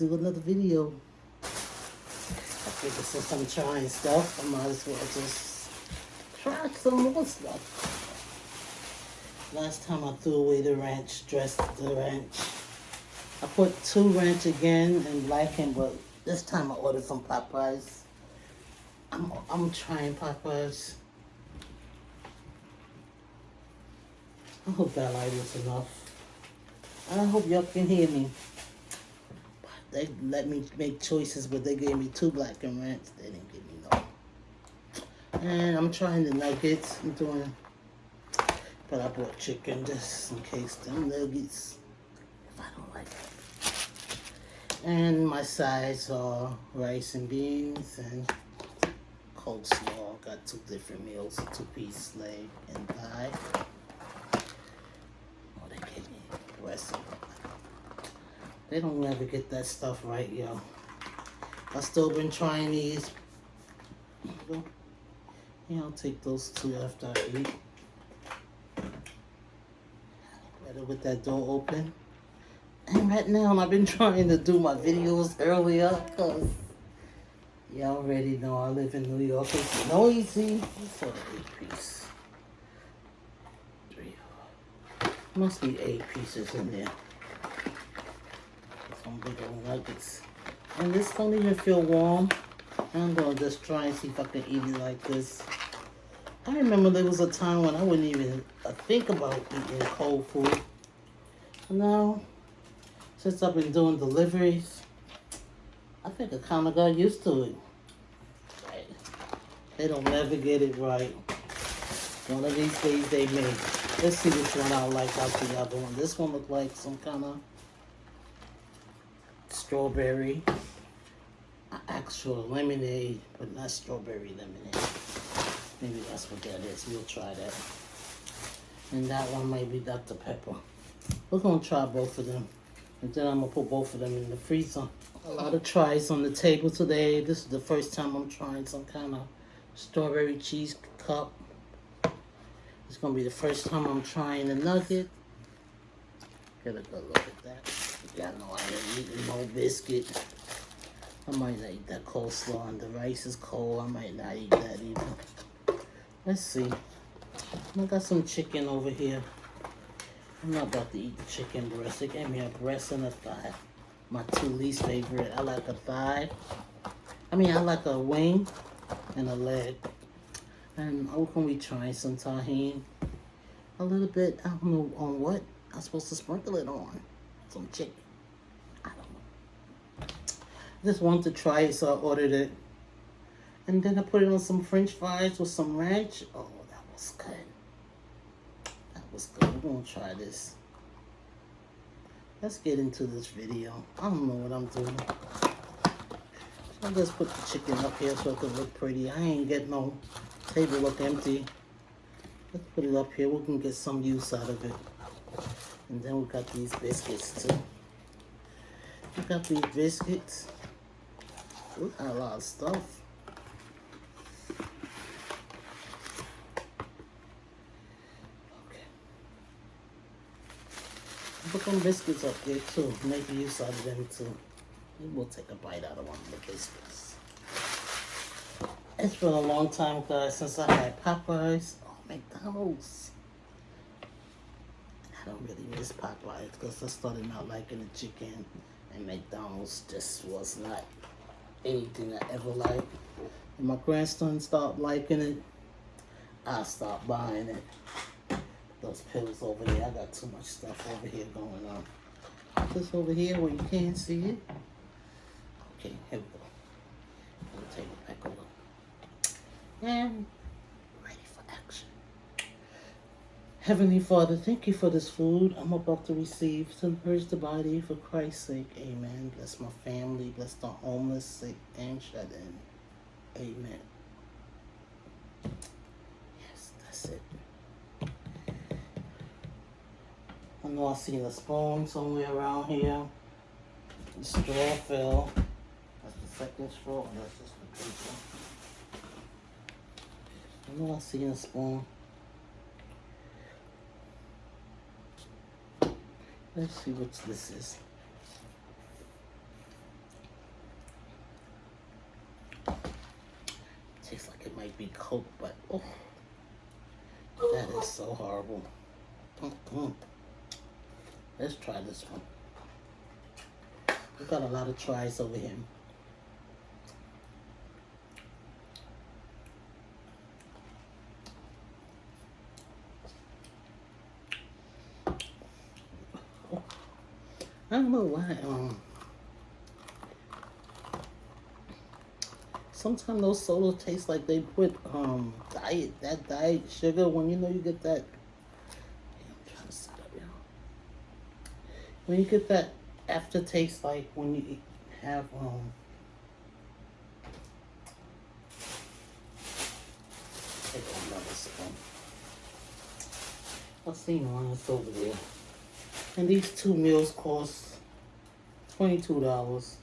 do another video. I figured since I'm trying stuff, I might as well just try some more stuff. Last time I threw away the ranch, dressed the ranch. I put two ranch again and blackened, but this time I ordered some Popeyes. I'm, I'm trying Popeyes. I hope that light is enough. I hope y'all can hear me. They let me make choices, but they gave me two blackened ranch. They didn't give me no. And I'm trying the nuggets. I'm doing, but I bought chicken just in case them nuggets, if I don't like it. And my sides are rice and beans and coleslaw. Got two different meals, two-piece leg and thigh. Oh, they gave me recipe. They don't never get that stuff right, yo. I still been trying these. Yeah, I'll take those two after I eat. Better with that door open. And right now, I've been trying to do my videos earlier, because y'all already know I live in New York. It's noisy. Eight piece. Three. Must be eight pieces in there. Old nuggets. And this don't even feel warm. I'm gonna just try and see if I can eat it like this. I remember there was a time when I wouldn't even uh, think about eating cold food. Now, since I've been doing deliveries, I think I kind of got used to it. They don't never get it right. One of these days they may. Let's see which one I like out the other one. This one looked like some kind of strawberry. Actual lemonade, but not strawberry lemonade. Maybe that's what that is. We'll try that. And that one might be Dr. Pepper. We're gonna try both of them. And then I'm gonna put both of them in the freezer. A lot of tries on the table today. This is the first time I'm trying some kind of strawberry cheese cup. It's gonna be the first time I'm trying a nugget. Get a good look at that. Y'all know I ain't eating no biscuit. I might not eat that coleslaw and the rice is cold. I might not eat that either. Let's see. I got some chicken over here. I'm not about to eat the chicken breast. They gave me a breast and a thigh. My two least favorite. I like a thigh. I mean, I like a wing and a leg. And I'm going to some tahini. A little bit, I don't know on what. I'm supposed to sprinkle it on. Some chicken. I don't know. Just wanted to try it, so I ordered it. And then I put it on some french fries with some ranch. Oh, that was good. That was good. We're going to try this. Let's get into this video. I don't know what I'm doing. I'll just put the chicken up here so it can look pretty. I ain't getting no table look empty. Let's put it up here. We can get some use out of it. And then we got these biscuits too. We got these biscuits. We got a lot of stuff. Okay. Put some biscuits up there too. Make use of them too. We'll take a bite out of one of the biscuits. It's been a long time, guys, since I had Popeyes. Oh, McDonald's. I don't really miss Popeyes because I started not liking the chicken. And McDonald's just was not anything I ever liked. When my grandson stopped liking it, I stopped buying it. Those pills over there, I got too much stuff over here going on. This over here where you can't see it. Okay, here we go. We'll take it back over. And ready for action. Heavenly Father, thank you for this food I'm about to receive to nourish the body for Christ's sake. Amen. Bless my family. Bless the homeless, sick, and shut in. Amen. Yes, that's it. I know I seen a spoon somewhere around here. The straw fell. That's the second straw. That's just the paper. I know I seen a spoon. Let's see what this is. Tastes like it might be Coke, but oh, that is so horrible. Mm-mm. Let's try this one. We've got a lot of tries over here. I don't know why. Um, sometimes those sodas taste like they put um diet that diet sugar when you know you get that. Yeah, When you get that aftertaste, like when you have um. Take another spoon. I've seen one that's over there. And these two meals cost $22.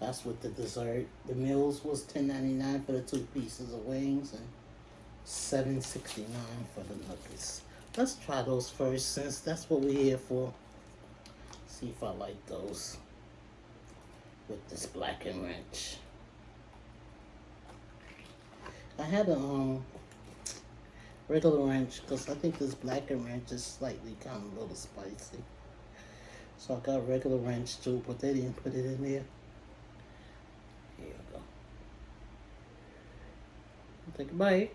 That's with the dessert. The meals was $10.99 for the two pieces of wings and $7.69 for the nuggets. Let's try those first since that's what we're here for. See if I like those with this blackened Ranch. I had a um regular ranch because I think this blackened Ranch is slightly kind of a little spicy. So I got regular ranch too, but they didn't put it in there. Here you go. Take a bite.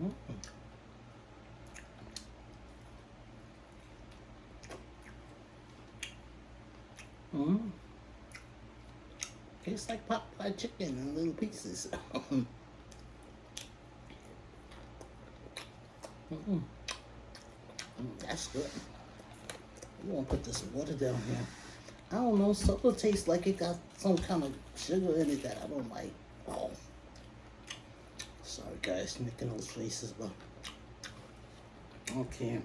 Mm -mm. Mm. Tastes like chicken in little pieces. mm -mm. That's good. You want to put this water down here. I don't know, soda tastes like it got some kind of sugar in it that I don't like. Oh. Sorry guys, making those faces, but okay.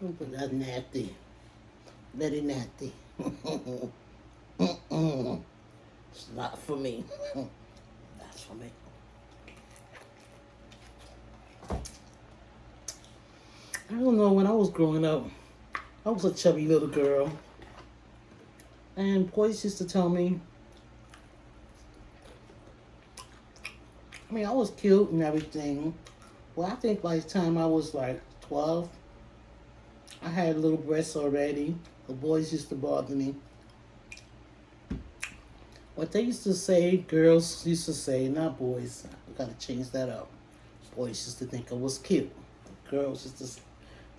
But that's nasty very nasty. it's not for me. That's for me. I don't know, when I was growing up, I was a chubby little girl. And boys used to tell me, I mean, I was cute and everything. Well, I think by the time I was like 12, I had little breasts already. The boys used to bother me. What they used to say, girls used to say, not boys. I gotta change that up. Boys used to think I was cute. Girls used to say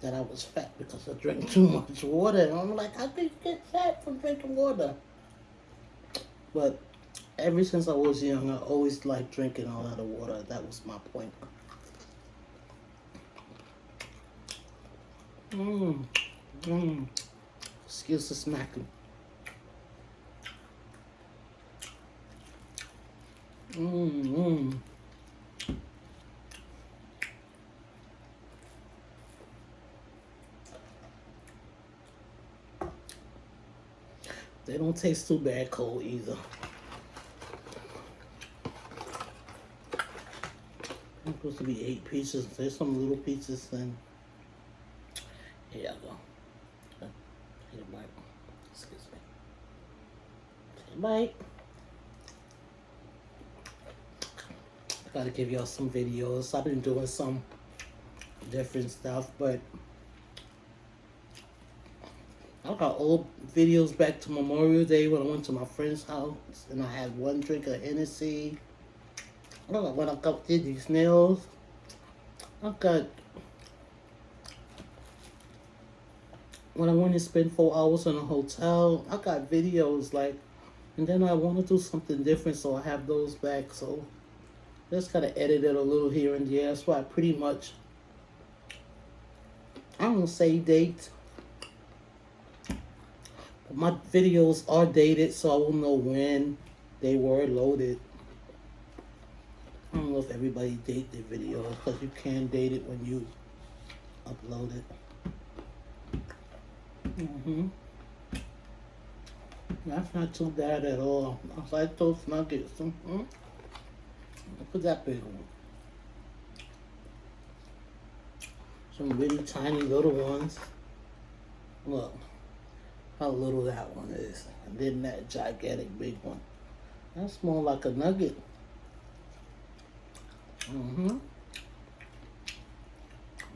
that I was fat because I drank too much water. And I'm like, could you get fat from drinking water? But ever since I was young, I always liked drinking a lot of water. That was my point. Mmm. Mmm. Excuse the smacking. Mmm, mmm. They don't taste too bad cold either. It's supposed to be eight pieces. There's some little pieces and here you go. A bite. Excuse me. Take a bite. Gotta give y'all some videos. I've been doing some different stuff, but I got old videos back to Memorial Day when I went to my friend's house and I had one drink of Hennessy. I got when I got did these nails. I got when I went to spend four hours in a hotel, I got videos like, and then I want to do something different, so I have those back. So just gotta edit it a little here and there. That's why I pretty much, I don't say date. But my videos are dated, so I will know when they were loaded. I don't know if everybody date their videos, because you can date it when you upload it. Mm-hmm. That's not too bad at all. I like those nuggets. Mm-hmm. That big one. Some really tiny little ones. Look how little that one is. And then that gigantic big one. That's more like a nugget. Mm-hmm.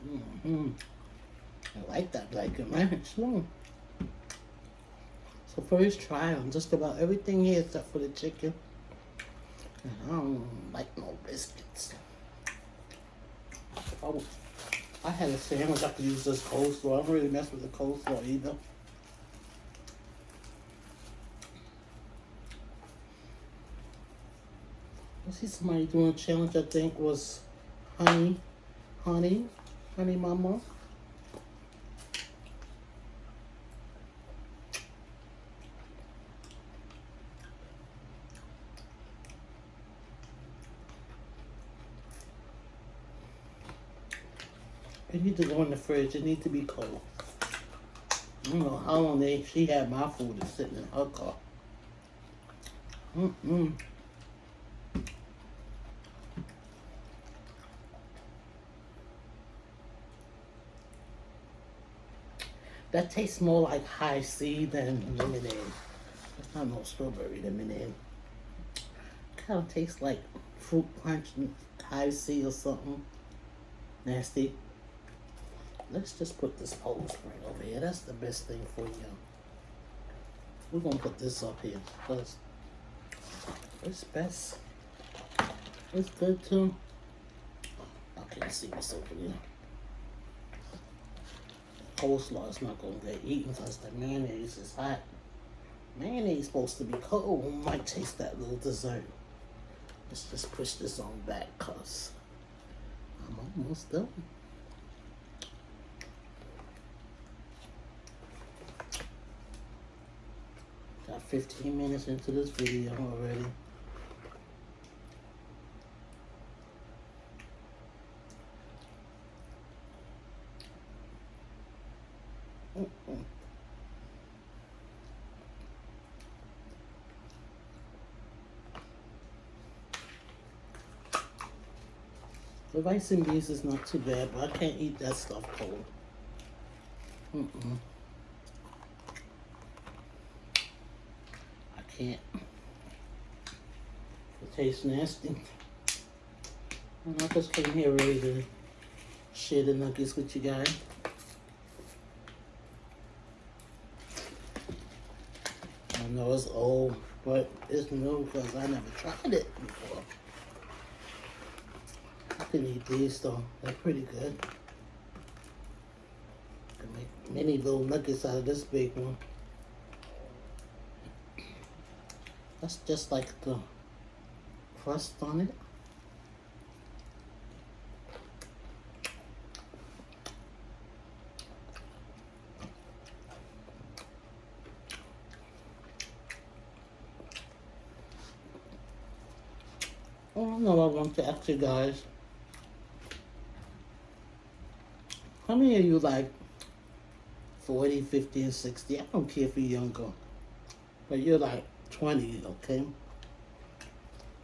Mm-hmm. I like that bacon ranch. Mm. So first try on just about everything here except for the chicken. And I don't like no biscuits. Oh, I had a sandwich. I could use this coleslaw. I don't really mess with the coleslaw either. I see somebody doing a challenge. I think was honey, honey, honey mama. It need to go in the fridge. It needs to be cold. I don't know how long they she had my food is sitting in her car. Mm-mm. That tastes more like Hi-C than lemonade. It's not no strawberry lemonade. Kind of tastes like fruit punch and Hi-C or something. Nasty. Let's just put this Poland Spring over here. That's the best thing for you. We're gonna put this up here because it's best. It's good too. I can't see what's over here. Coleslaw is not gonna get eaten because the mayonnaise is hot. Mayonnaise supposed to be cold. Oh, might taste that little dessert. Let's just push this on back cause I'm almost done. 15 minutes into this video already. The rice and beans is not too bad, but I can't eat that stuff cold. Mm-mm. Can't. It tastes nasty. And I just came here ready to share the nuggets with you guys. I know it's old, but it's new because I never tried it before. I can eat these though. They're pretty good. I can make many little nuggets out of this big one. That's just like the crust on it. Oh, I don't no, I want to ask you guys. How many of you like 40, 50, and 60? I don't care if you're younger. But you're like 20, okay?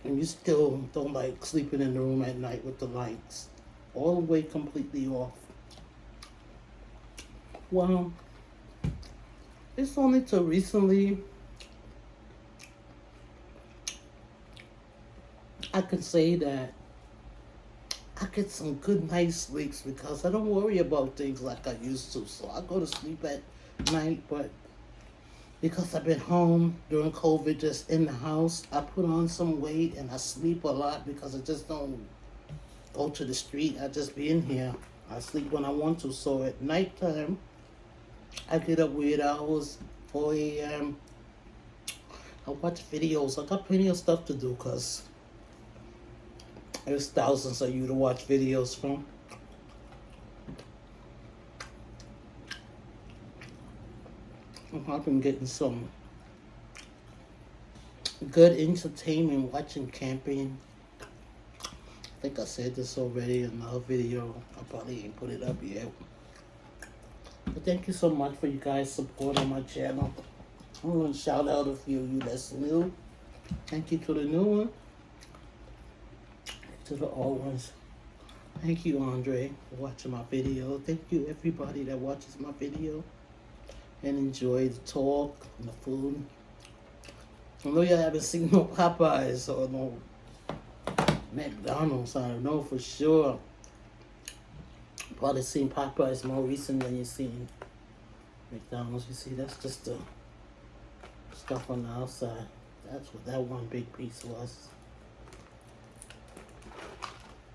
And you still don't like sleeping in the room at night with the lights all the way completely off. Well, it's only till recently I can say that I get some good nice sleeps because I don't worry about things like I used to. So I go to sleep at night, but because I've been home during COVID, just in the house, I put on some weight and I sleep a lot because I just don't go to the street. I just be in here. I sleep when I want to. So at nighttime, I get up weird hours, 4 a.m. I watch videos. I got plenty of stuff to do because there's thousands of you to watch videos from. I've been getting some good entertainment watching camping. I think I said this already in another video. I probably ain't put it up yet. But thank you so much for you guys' support on my channel. I'm gonna shout out a few of you that's new. Thank you to the new one. To the old ones. Thank you, Andre, for watching my video. Thank you, everybody that watches my video and enjoy the talk and the food. I know y'all haven't seen no Popeyes or no McDonald's. I don't know for sure. Probably seen Popeyes more recent than you've seen McDonald's. You see, that's just the stuff on the outside. That's what that one big piece was.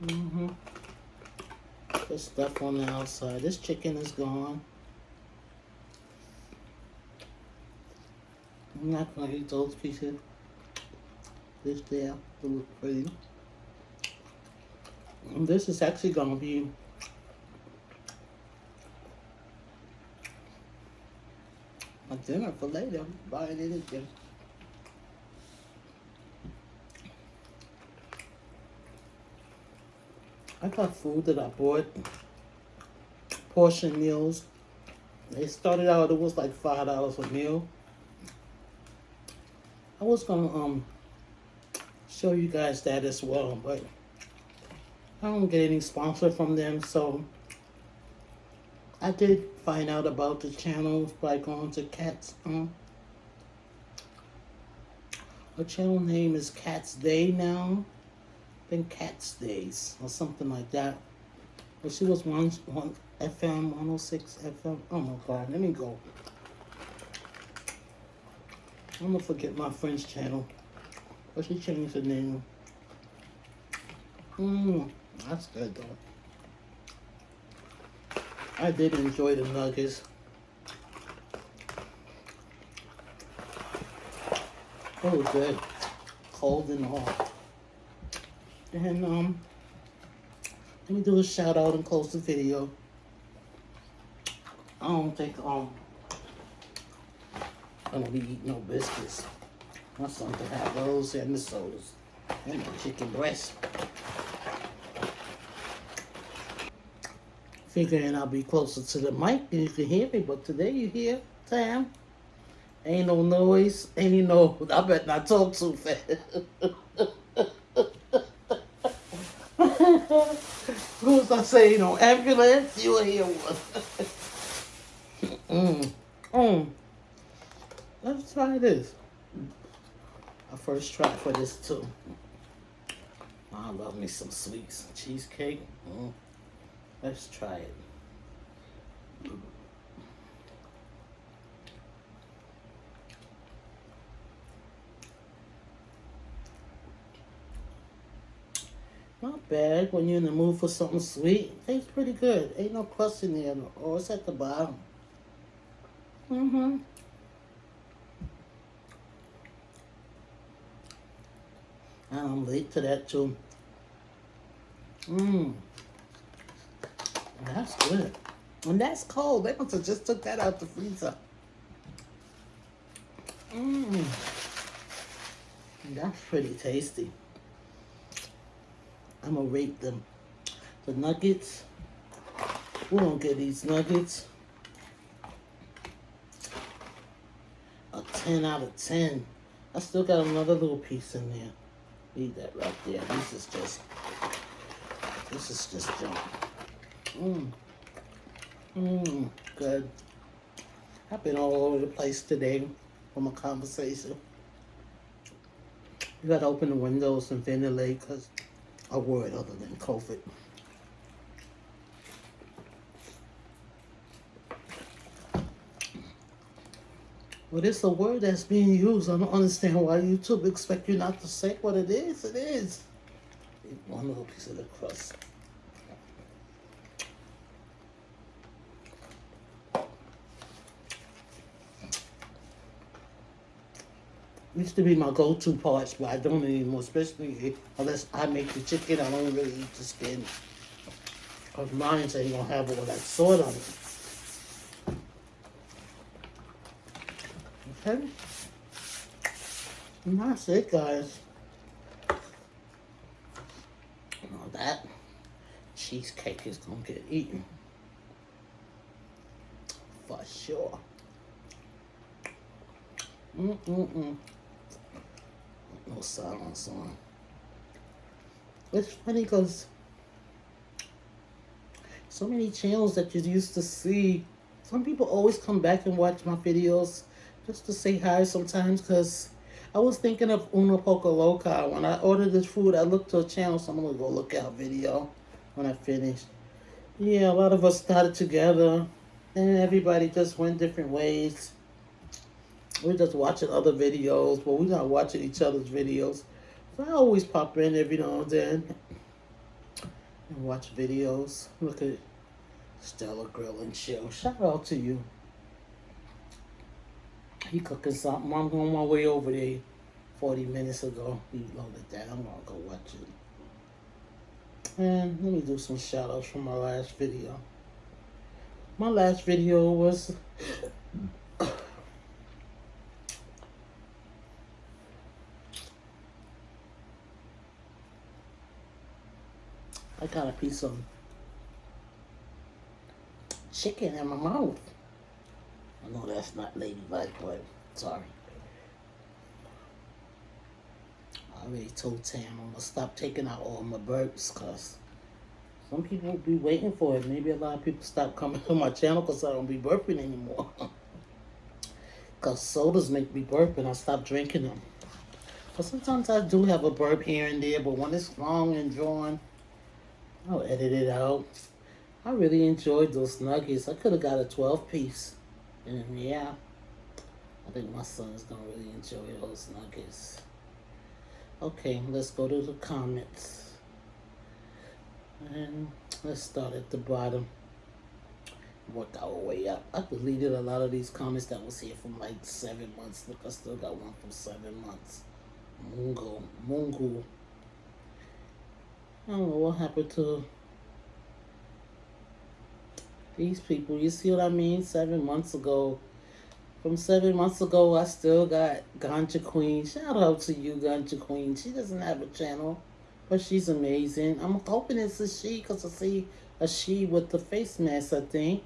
Mm-hmm. The stuff on the outside. This chicken is gone. I'm not gonna eat those pieces. This there to look pretty. And this is actually gonna be a dinner for later. Buying anything. I got food that I bought. Portion meals. They started out, it was like five dollars a meal. I was gonna um show you guys that as well, but I don't get any sponsor from them, so I did find out about the channel by going to Cats um her channel name is Cats Day now. I think Cats Days or something like that. But she was one one FM 106 FM. Oh my god, let me go. I'm gonna forget my friend's channel. But she changed the name. Mmm, that's good though. I did enjoy the nuggets. Was good. Cold and hot. And um let me do a shout out and close the video. I don't think um gonna be eating no biscuits. My son can have those and the sodas. And the chicken breast. Figuring I'll be closer to the mic and you can hear me, but today you hear Sam. Ain't no noise, ain't no I bet not talk too fast. Who's I say no ambulance? You'll hear one. mm. Mm. Let's try this. A first try for this too. I love me some sweets. Cheesecake. Mm. Let's try it. Not bad when you're in the mood for something sweet. Tastes pretty good. Ain't no crust in there. Or it's at the bottom. Mm-hmm. Ah, I'm late to that too. Mmm. That's good. And that's cold. They must have just took that out the freezer. Mmm. That's pretty tasty. I'm gonna rate them. The nuggets. We're gonna get these nuggets. A 10 out of 10. I still got another little piece in there. Leave that right there. This is just, this is just junk. Mmm. Mmm. Good. I've been all over the place today from a conversation. You gotta open the windows and ventilate because a word other than COVID. Well, it's a word that's being used. I don't understand why YouTube expect you not to say what it is. It is. One little piece of the crust. Used to be my go-to parts, but I don't anymore, especially unless I make the chicken. I don't really eat the skin. Because mine ain't gonna have all that salt on it. And that's it, guys. That cheesecake is gonna get eaten. For sure. Mm-mm-mm. No silence on. It's funny because so many channels that you used to see, some people always come back and watch my videos just to say hi sometimes because I was thinking of Una Poca Loca. When I ordered this food, I looked to a channel, so I'm going to go look at video when I finish. Yeah, a lot of us started together, and everybody just went different ways. We're just watching other videos, but we're not watching each other's videos. So I always pop in every now and then and watch videos. Look at Stella Grill and Chill. Shout out to you. He cooking something. I'm on my way over there 40 minutes ago. He loaded that. I'm gonna go watch it. And let me do some shout outs from my last video. My last video was I got a piece of chicken in my mouth. Know that's not ladylike, but sorry. I already told Tam I'm gonna stop taking out all my burps because some people be waiting for it. Maybe a lot of people stop coming to my channel because I don't be burping anymore. Because sodas make me burp and I stop drinking them. But sometimes I do have a burp here and there, but when it's long and drawn, I'll edit it out. I really enjoyed those nuggets. I could have got a 12 piece. And yeah, I think my son is going to really enjoy those nuggets. Okay, let's go to the comments. And let's start at the bottom. Work our way up. I deleted a lot of these comments that was here from like seven months. Look, I still got one from seven months. Mungo. Mungo. I don't know what happened to these people. You see what I mean? Seven months ago. From seven months ago, I still got Ganja Queen. Shout out to you, Ganja Queen. She doesn't have a channel, but she's amazing. I'm hoping it's a she because I see a she with the face mask, I think.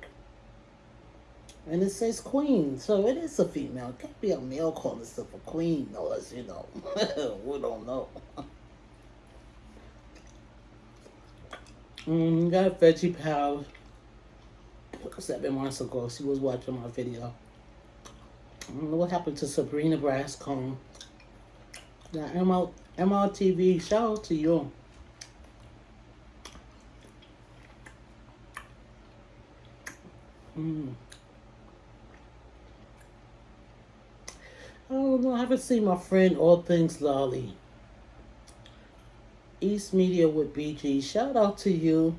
And it says queen, so it is a female. It can't be a male calling itself a queen, unless, you know, we don't know. Mm, got Veggie Seven months ago, she was watching my video. I don't know what happened to Sabrina Brascombe. Now, ML, MRTV, shout out to you. Mm. I don't know, I haven't seen my friend All Things Lolly. East Media with BG. Shout out to you.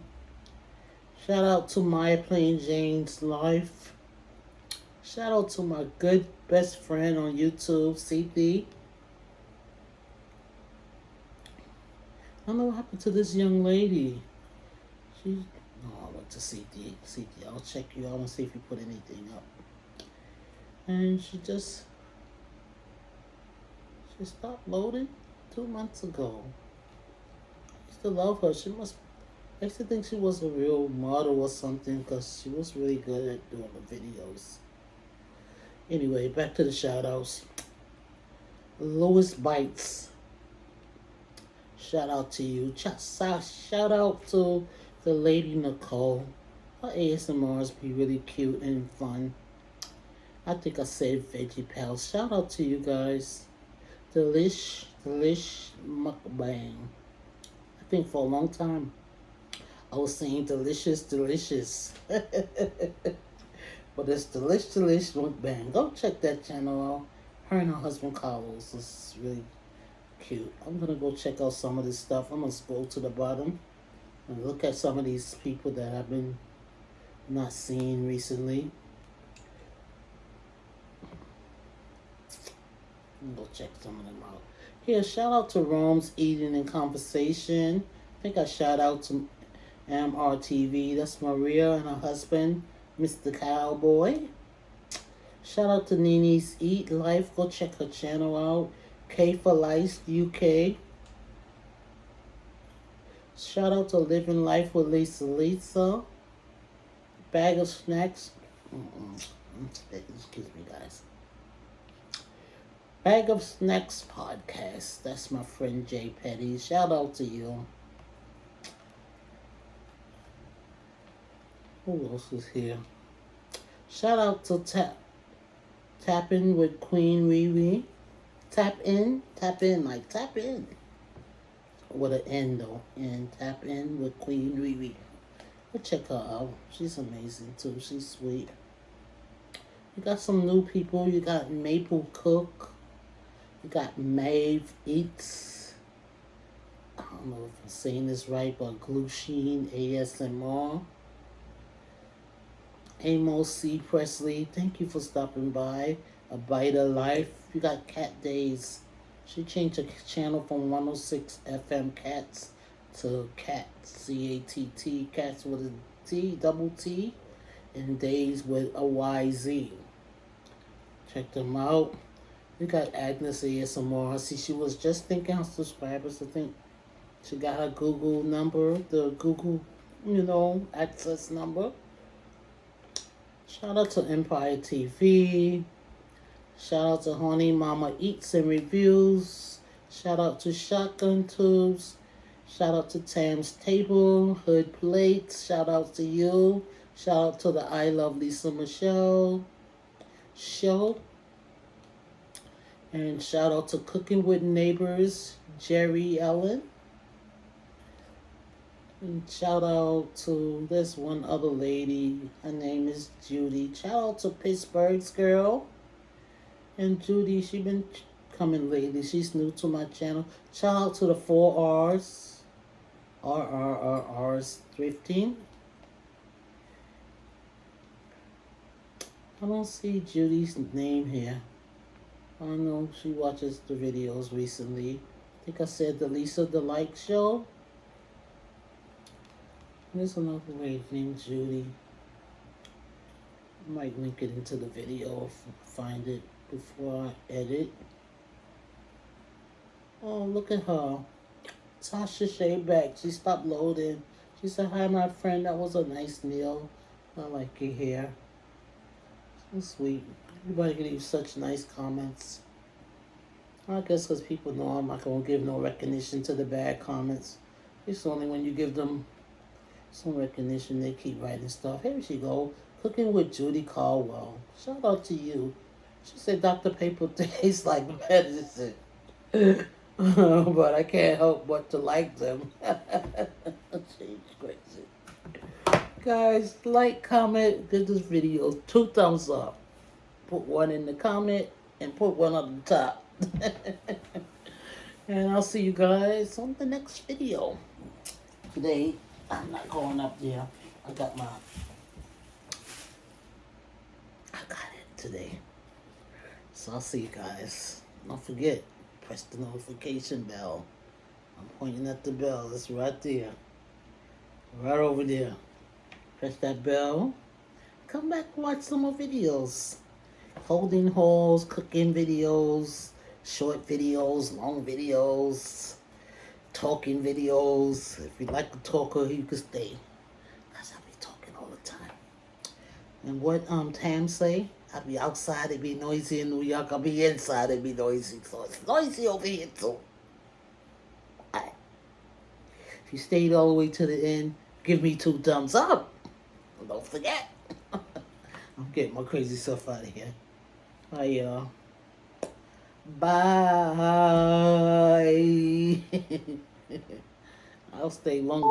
Shout out to Maya Plain Jane's Life. Shout out to my good best friend on YouTube, CP. I don't know what happened to this young lady. She, no, I went to CT. CT, I'll check you out and see if you put anything up. And she just, she stopped loading two months ago I used to love her. She must. I used to think she was a real model or something because she was really good at doing the videos. Anyway, back to the shout outs. Louis Bites. Shout out to you. Shout out to the lady Nicole. Her ASMRs be really cute and fun. I think I said Veggie Pals. Shout out to you guys. Delish, Delish Mukbang I think for a long time, I was saying delicious, delicious. but it's delicious, delicious mukbang. Go check that channel out. Her and her husband Carlos is really cute. I'm gonna go check out some of this stuff. I'm gonna scroll to the bottom and look at some of these people that I've been not seeing recently. Go check some of them out. Here, shout out to Rome's Eating and Conversation. I think I shout out to MRTV. That's Maria and her husband, Mr. Cowboy. Shout out to Nini's Eat Life. Go check her channel out. K for Life UK. Shout out to Living Life with Lisa Lisa. Bag of snacks. Excuse me, guys. Bag of Snacks podcast. That's my friend Jay Petty. Shout out to you. Who else is here? Shout out to Tap Tap In with Queen Riri. Tap in, tap in, like tap in. With an N though. And tap in with Queen Riri. Go check her out. She's amazing too. She's sweet. You got some new people. You got Maple Cook. You got Maeve Eats. I don't know if I'm saying this right, but Glusheen ASMR. Amos C. Presley, thank you for stopping by. A Bite of Life. You got Cat Days. She changed her channel from 106 FM Cats to Cat, C-A-T-T, Cats with a T, double T, and Days with a Y-Z. Check them out. We got Agnes ASMR. See she was just thinking of subscribers. I think she got her Google number, the Google, you know, access number. Shout out to Empire TV. Shout out to Honey Mama Eats and Reviews. Shout out to Shotgun Tubes. Shout out to Tam's Table, Hood Plates. Shout out to you. Shout out to the I Love Lisa Michelle show. And shout out to Cooking with Neighbors, Jerry Ellen. Shout out to this one other lady. Her name is Judy. Shout out to Pittsburgh's girl. And Judy, she been coming lately. She's new to my channel. Shout out to the four R's. R R R R's thrifting. I don't see Judy's name here. I know she watches the videos recently. I think I said the Lisa the Like Show. There's another lady named Judy. I might link it into the video find it before I edit. Oh, look at her. Tasha Shea back. She stopped loading. She said, hi, my friend. That was a nice meal. I like your hair. So sweet. Everybody can leave such nice comments. I guess because people know I'm not going to give no recognition to the bad comments. It's only when you give them some recognition they keep writing stuff. Here she go. Cooking with Judy Caldwell. Shout out to you. She said Dr. Paper tastes like medicine. but I can't help but to like them. She's crazy. Guys, like, comment, give this video two thumbs up. Put one in the comment and put one on the top. and I'll see you guys on the next video. Today, I'm not going up there. I got my... I got it today. So I'll see you guys. Don't forget, press the notification bell. I'm pointing at the bell. It's right there. Right over there. Press that bell. Come back watch some more videos. Holding hauls, cooking videos, short videos, long videos, talking videos. If you like a talker, you can stay. Because I be talking all the time. And what um Tam say? I be outside, it be noisy in New York. I'll be inside, it be noisy. So it's noisy over here too. Alright. If you stayed all the way to the end, give me two thumbs up. Don't forget. I'm getting my crazy stuff out of here. Bye, y'all. Bye. I'll stay longer.